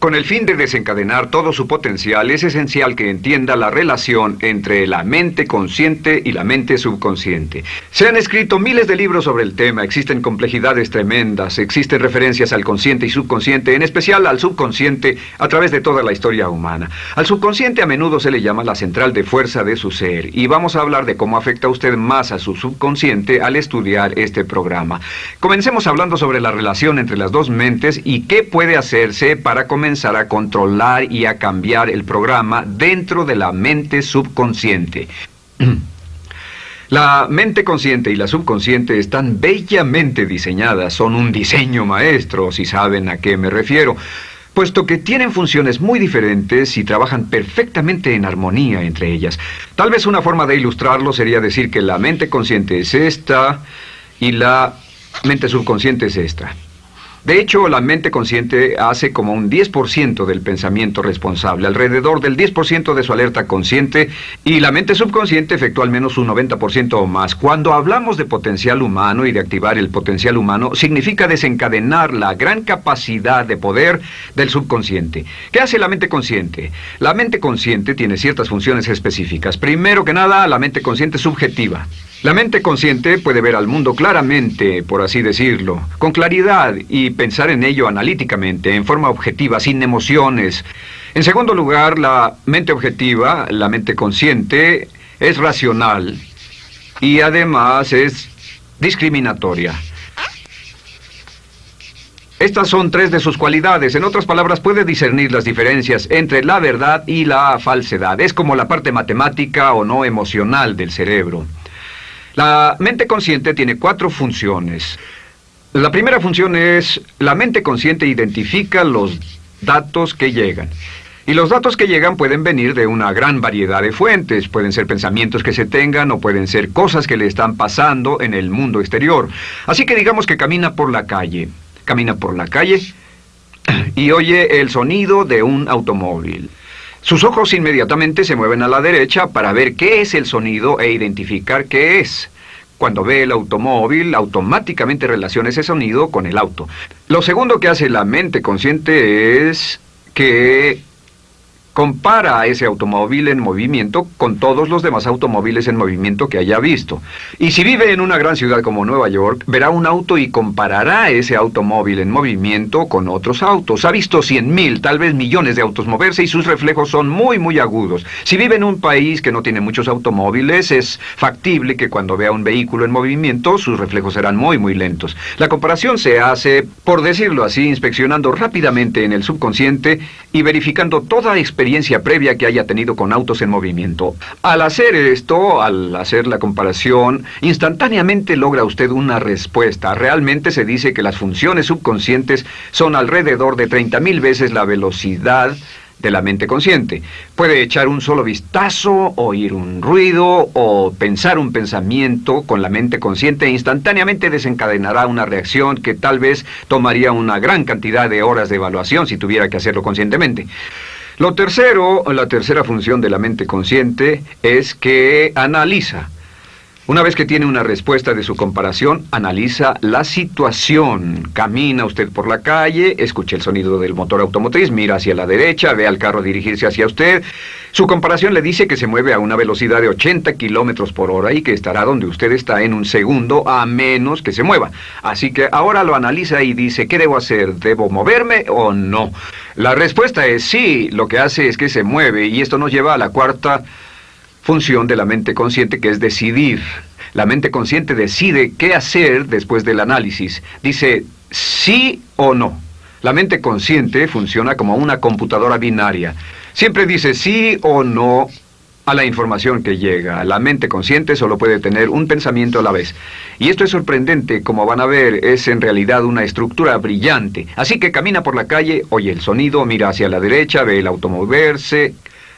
Con el fin de desencadenar todo su potencial, es esencial que entienda la relación entre la mente consciente y la mente subconsciente. Se han escrito miles de libros sobre el tema, existen complejidades tremendas, existen referencias al consciente y subconsciente, en especial al subconsciente, a través de toda la historia humana. Al subconsciente a menudo se le llama la central de fuerza de su ser, y vamos a hablar de cómo afecta a usted más a su subconsciente al estudiar este programa. Comencemos hablando sobre la relación entre las dos mentes y qué puede hacerse para comenzar a controlar y a cambiar el programa dentro de la mente subconsciente. La mente consciente y la subconsciente están bellamente diseñadas, son un diseño maestro, si saben a qué me refiero, puesto que tienen funciones muy diferentes y trabajan perfectamente en armonía entre ellas. Tal vez una forma de ilustrarlo sería decir que la mente consciente es esta y la mente subconsciente es esta. De hecho, la mente consciente hace como un 10% del pensamiento responsable, alrededor del 10% de su alerta consciente, y la mente subconsciente efectúa al menos un 90% o más. Cuando hablamos de potencial humano y de activar el potencial humano, significa desencadenar la gran capacidad de poder del subconsciente. ¿Qué hace la mente consciente? La mente consciente tiene ciertas funciones específicas. Primero que nada, la mente consciente subjetiva. La mente consciente puede ver al mundo claramente, por así decirlo, con claridad y pensar en ello analíticamente, en forma objetiva, sin emociones. En segundo lugar, la mente objetiva, la mente consciente, es racional y además es discriminatoria. Estas son tres de sus cualidades. En otras palabras, puede discernir las diferencias entre la verdad y la falsedad. Es como la parte matemática o no emocional del cerebro. La mente consciente tiene cuatro funciones. La primera función es, la mente consciente identifica los datos que llegan. Y los datos que llegan pueden venir de una gran variedad de fuentes. Pueden ser pensamientos que se tengan o pueden ser cosas que le están pasando en el mundo exterior. Así que digamos que camina por la calle. Camina por la calle y oye el sonido de un automóvil. Sus ojos inmediatamente se mueven a la derecha para ver qué es el sonido e identificar qué es. Cuando ve el automóvil, automáticamente relaciona ese sonido con el auto. Lo segundo que hace la mente consciente es que compara a ese automóvil en movimiento con todos los demás automóviles en movimiento que haya visto. Y si vive en una gran ciudad como Nueva York, verá un auto y comparará ese automóvil en movimiento con otros autos. Ha visto cien mil, tal vez millones de autos moverse y sus reflejos son muy, muy agudos. Si vive en un país que no tiene muchos automóviles, es factible que cuando vea un vehículo en movimiento, sus reflejos serán muy, muy lentos. La comparación se hace, por decirlo así, inspeccionando rápidamente en el subconsciente y verificando toda experiencia experiencia previa que haya tenido con autos en movimiento. Al hacer esto, al hacer la comparación, instantáneamente logra usted una respuesta. Realmente se dice que las funciones subconscientes son alrededor de 30.000 veces la velocidad de la mente consciente. Puede echar un solo vistazo, oír un ruido o pensar un pensamiento con la mente consciente e instantáneamente desencadenará una reacción que tal vez tomaría una gran cantidad de horas de evaluación si tuviera que hacerlo conscientemente. Lo tercero, la tercera función de la mente consciente es que analiza. Una vez que tiene una respuesta de su comparación, analiza la situación. Camina usted por la calle, escucha el sonido del motor automotriz, mira hacia la derecha, ve al carro dirigirse hacia usted. Su comparación le dice que se mueve a una velocidad de 80 kilómetros por hora y que estará donde usted está en un segundo a menos que se mueva. Así que ahora lo analiza y dice, ¿qué debo hacer? ¿Debo moverme o no? La respuesta es sí, lo que hace es que se mueve y esto nos lleva a la cuarta función de la mente consciente que es decidir. La mente consciente decide qué hacer después del análisis. Dice sí o no. La mente consciente funciona como una computadora binaria. Siempre dice sí o no a la información que llega. La mente consciente solo puede tener un pensamiento a la vez. Y esto es sorprendente, como van a ver, es en realidad una estructura brillante. Así que camina por la calle, oye el sonido, mira hacia la derecha, ve el auto moverse,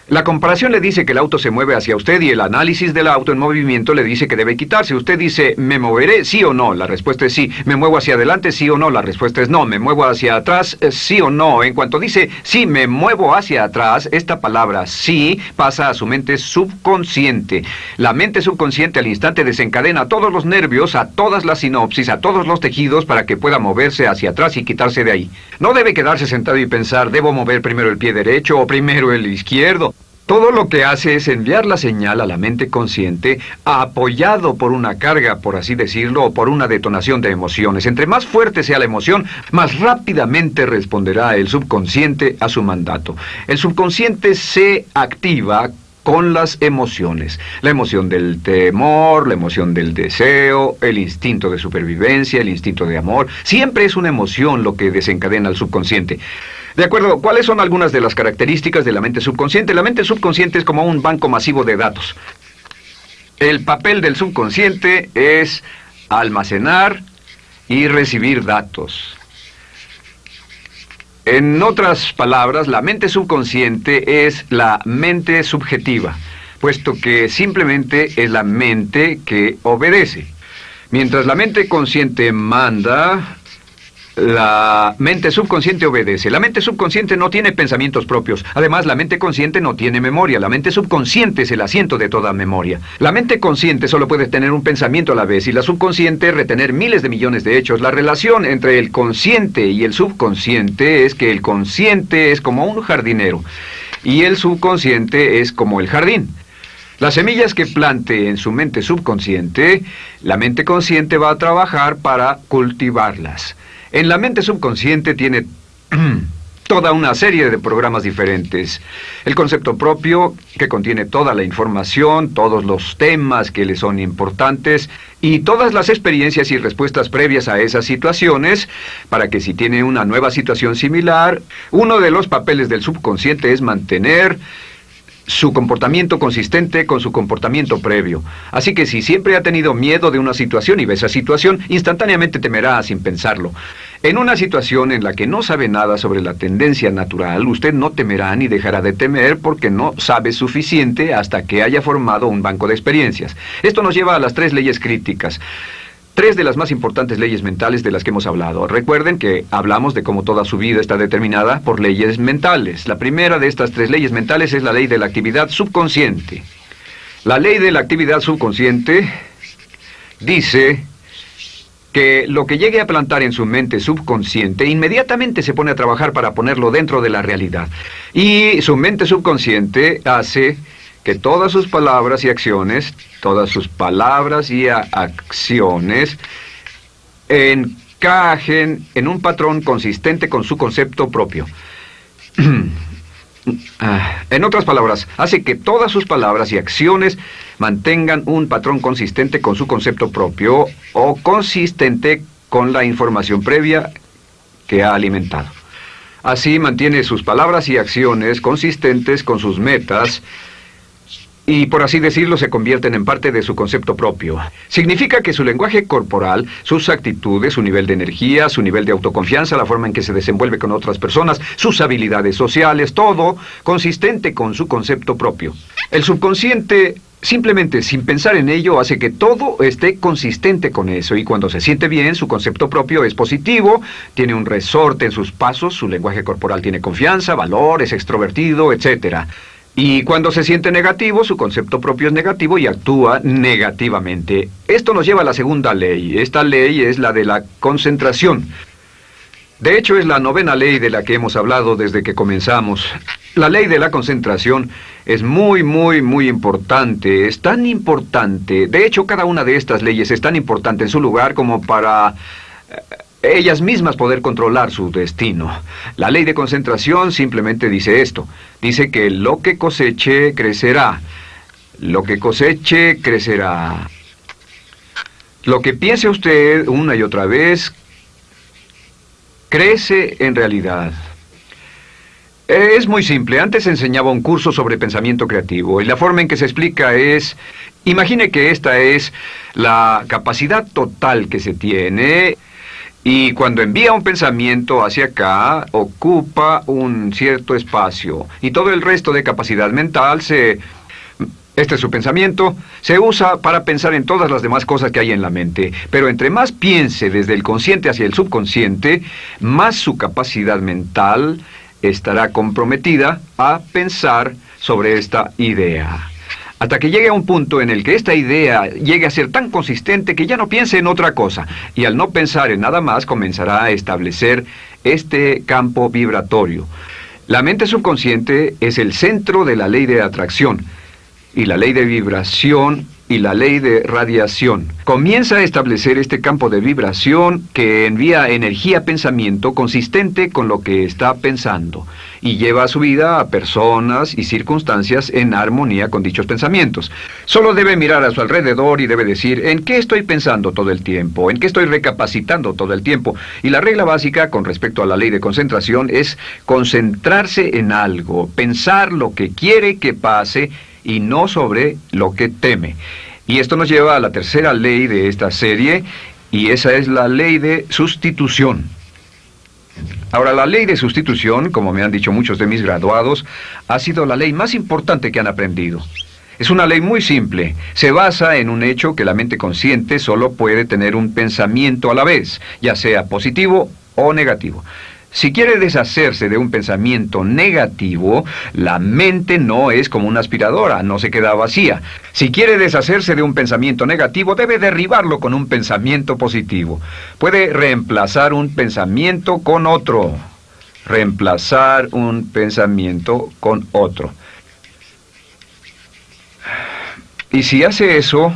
La comparación le dice que el auto se mueve hacia usted y el análisis del auto en movimiento le dice que debe quitarse. Usted dice, ¿me moveré? Sí o no. La respuesta es sí. ¿Me muevo hacia adelante? Sí o no. La respuesta es no. ¿Me muevo hacia atrás? Eh, Sí o no. En cuanto dice, sí, me muevo hacia atrás, esta palabra sí pasa a su mente subconsciente. La mente subconsciente al instante desencadena a todos los nervios, a todas las sinopsis, a todos los tejidos para que pueda moverse hacia atrás y quitarse de ahí. No debe quedarse sentado y pensar, ¿debo mover primero el pie derecho o primero el izquierdo? Todo lo que hace es enviar la señal a la mente consciente apoyado por una carga, por así decirlo, o por una detonación de emociones. Entre más fuerte sea la emoción, más rápidamente responderá el subconsciente a su mandato. El subconsciente se activa con las emociones. La emoción del temor, la emoción del deseo, el instinto de supervivencia, el instinto de amor. Siempre es una emoción lo que desencadena al subconsciente. De acuerdo, ¿cuáles son algunas de las características de la mente subconsciente? La mente subconsciente es como un banco masivo de datos. El papel del subconsciente es almacenar y recibir datos. En otras palabras, la mente subconsciente es la mente subjetiva, puesto que simplemente es la mente que obedece. Mientras la mente consciente manda, la mente subconsciente obedece. La mente subconsciente no tiene pensamientos propios. Además, la mente consciente no tiene memoria. La mente subconsciente es el asiento de toda memoria. La mente consciente solo puede tener un pensamiento a la vez y la subconsciente retener miles de millones de hechos. La relación entre el consciente y el subconsciente es que el consciente es como un jardinero y el subconsciente es como el jardín. Las semillas que plante en su mente subconsciente, la mente consciente va a trabajar para cultivarlas. En la mente subconsciente tiene toda una serie de programas diferentes. El concepto propio, que contiene toda la información, todos los temas que le son importantes y todas las experiencias y respuestas previas a esas situaciones, para que si tiene una nueva situación similar, uno de los papeles del subconsciente es mantener su comportamiento consistente con su comportamiento previo. Así que si siempre ha tenido miedo de una situación y ve esa situación, instantáneamente temerá sin pensarlo. En una situación en la que no sabe nada sobre la tendencia natural, usted no temerá ni dejará de temer porque no sabe suficiente hasta que haya formado un banco de experiencias. Esto nos lleva a las tres leyes críticas. Tres de las más importantes leyes mentales de las que hemos hablado. Recuerden que hablamos de cómo toda su vida está determinada por leyes mentales. La primera de estas tres leyes mentales es la ley de la actividad subconsciente. La ley de la actividad subconsciente dice que lo que llegue a plantar en su mente subconsciente inmediatamente se pone a trabajar para ponerlo dentro de la realidad. Y su mente subconsciente hace que todas sus palabras y acciones, todas sus palabras y acciones encajen en un patrón consistente con su concepto propio. Ah, en otras palabras, hace que todas sus palabras y acciones mantengan un patrón consistente con su concepto propio o consistente con la información previa que ha alimentado. Así mantiene sus palabras y acciones consistentes con sus metas, y por así decirlo se convierten en parte de su concepto propio. Significa que su lenguaje corporal, sus actitudes, su nivel de energía, su nivel de autoconfianza, la forma en que se desenvuelve con otras personas, sus habilidades sociales, todo consistente con su concepto propio. El subconsciente Simplemente sin pensar en ello hace que todo esté consistente con eso y cuando se siente bien su concepto propio es positivo, tiene un resorte en sus pasos, su lenguaje corporal tiene confianza, valor, es extrovertido, etc. Y cuando se siente negativo, su concepto propio es negativo y actúa negativamente. Esto nos lleva a la segunda ley. Esta ley es la de la concentración. De hecho, es la novena ley de la que hemos hablado desde que comenzamos. La ley de la concentración es muy, muy, muy importante. Es tan importante. De hecho, cada una de estas leyes es tan importante en su lugar como para ellas mismas poder controlar su destino. La ley de concentración simplemente dice esto. Dice que lo que coseche crecerá. Lo que coseche crecerá. Lo que piense usted una y otra vez crece en realidad. Es muy simple. Antes enseñaba un curso sobre pensamiento creativo y la forma en que se explica es, imagine que esta es la capacidad total que se tiene Y cuando envía un pensamiento hacia acá, ocupa un cierto espacio. Y todo el resto de capacidad mental se... Este es su pensamiento, se usa para pensar en todas las demás cosas que hay en la mente. Pero entre más piense desde el consciente hacia el subconsciente, más su capacidad mental estará comprometida a pensar sobre esta idea hasta que llegue a un punto en el que esta idea llegue a ser tan consistente que ya no piense en otra cosa, y al no pensar en nada más comenzará a establecer este campo vibratorio. La mente subconsciente es el centro de la ley de atracción, y la ley de vibración y la ley de radiación. Comienza a establecer este campo de vibración que envía energía-pensamiento consistente con lo que está pensando y lleva a su vida a personas y circunstancias en armonía con dichos pensamientos. Solo debe mirar a su alrededor y debe decir, ¿en qué estoy pensando todo el tiempo? ¿En qué estoy recapacitando todo el tiempo? Y la regla básica con respecto a la ley de concentración es concentrarse en algo, pensar lo que quiere que pase y no sobre lo que teme. Y esto nos lleva a la tercera ley de esta serie, y esa es la ley de sustitución. Ahora, la ley de sustitución, como me han dicho muchos de mis graduados, ha sido la ley más importante que han aprendido. Es una ley muy simple. Se basa en un hecho que la mente consciente solo puede tener un pensamiento a la vez, ya sea positivo o negativo. Si quiere deshacerse de un pensamiento negativo, la mente no es como una aspiradora, no se queda vacía. Si quiere deshacerse de un pensamiento negativo, debe derribarlo con un pensamiento positivo. Puede reemplazar un pensamiento con otro. Reemplazar un pensamiento con otro. Y si hace eso,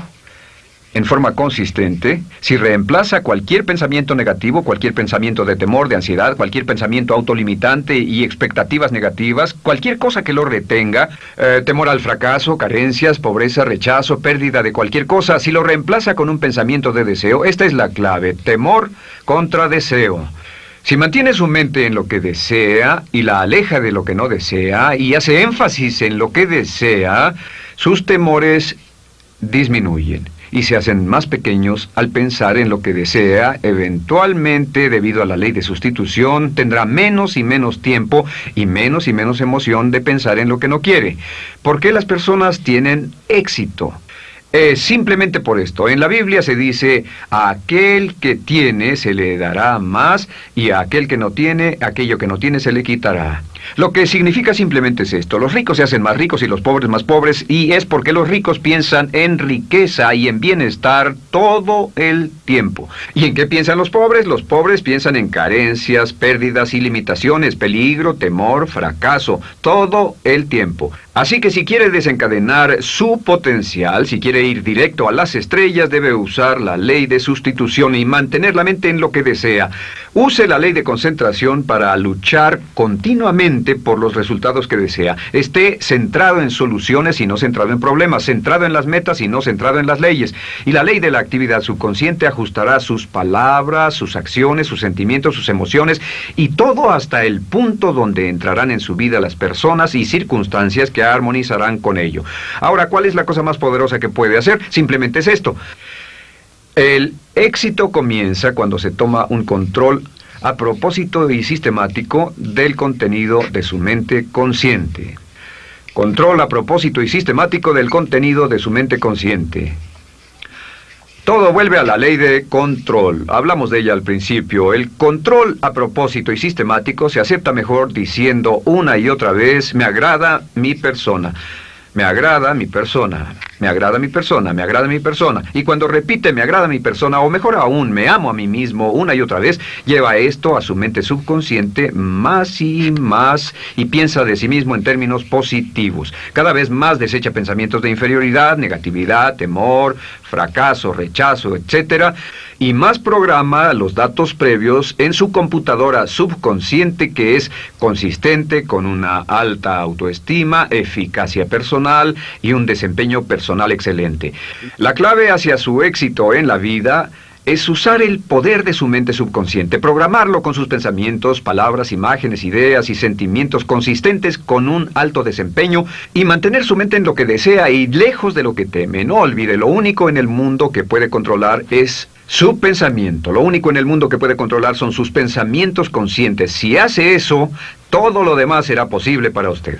en forma consistente, si reemplaza cualquier pensamiento negativo, cualquier pensamiento de temor, de ansiedad, cualquier pensamiento autolimitante y expectativas negativas, cualquier cosa que lo retenga, eh, temor al fracaso, carencias, pobreza, rechazo, pérdida de cualquier cosa, si lo reemplaza con un pensamiento de deseo, esta es la clave, temor contra deseo. Si mantiene su mente en lo que desea y la aleja de lo que no desea y hace énfasis en lo que desea, sus temores disminuyen y se hacen más pequeños al pensar en lo que desea, eventualmente, debido a la ley de sustitución, tendrá menos y menos tiempo y menos y menos emoción de pensar en lo que no quiere. ¿Por qué las personas tienen éxito? Simplemente por esto. En la Biblia se dice, a aquel que tiene se le dará más y a aquel que no tiene, aquello que no tiene se le quitará. Lo que significa simplemente es esto, los ricos se hacen más ricos y los pobres más pobres y es porque los ricos piensan en riqueza y en bienestar todo el tiempo. ¿Y en qué piensan los pobres? Los pobres piensan en carencias, pérdidas y limitaciones, peligro, temor, fracaso, todo el tiempo. Así que si quiere desencadenar su potencial, si quiere ir directo a las estrellas, debe usar la ley de sustitución y mantener la mente en lo que desea. Use la ley de concentración para luchar continuamente por los resultados que desea. Esté centrado en soluciones y no centrado en problemas, centrado en las metas y no centrado en las leyes. Y la ley de la actividad subconsciente ajustará sus palabras, sus acciones, sus sentimientos, sus emociones y todo hasta el punto donde entrarán en su vida las personas y circunstancias que armonizarán con ello. Ahora, ¿cuál es la cosa más poderosa que puede hacer? Simplemente es esto. El éxito comienza cuando se toma un control a propósito y sistemático del contenido de su mente consciente. Control a propósito y sistemático del contenido de su mente consciente. Todo vuelve a la ley de control. Hablamos de ella al principio. El control a propósito y sistemático se acepta mejor diciendo una y otra vez, me agrada mi persona. Me agrada mi persona, me agrada mi persona, me agrada mi persona. Y cuando repite me agrada mi persona, o mejor aún, me amo a mí mismo una y otra vez, lleva esto a su mente subconsciente más y más y piensa de sí mismo en términos positivos. Cada vez más desecha pensamientos de inferioridad, negatividad, temor, fracaso, rechazo, etc. Y más programa los datos previos en su computadora subconsciente que es consistente con una alta autoestima, eficacia personal y un desempeño excelente. La clave hacia su éxito en la vida es usar el poder de su mente subconsciente, programarlo con sus pensamientos, palabras, imágenes, ideas y sentimientos consistentes con un alto desempeño y mantener su mente en lo que desea y lejos de lo que teme. No olvide, lo único en el mundo que puede controlar es su pensamiento. Lo único en el mundo que puede controlar son sus pensamientos conscientes. Si hace eso, todo lo demás será posible para usted.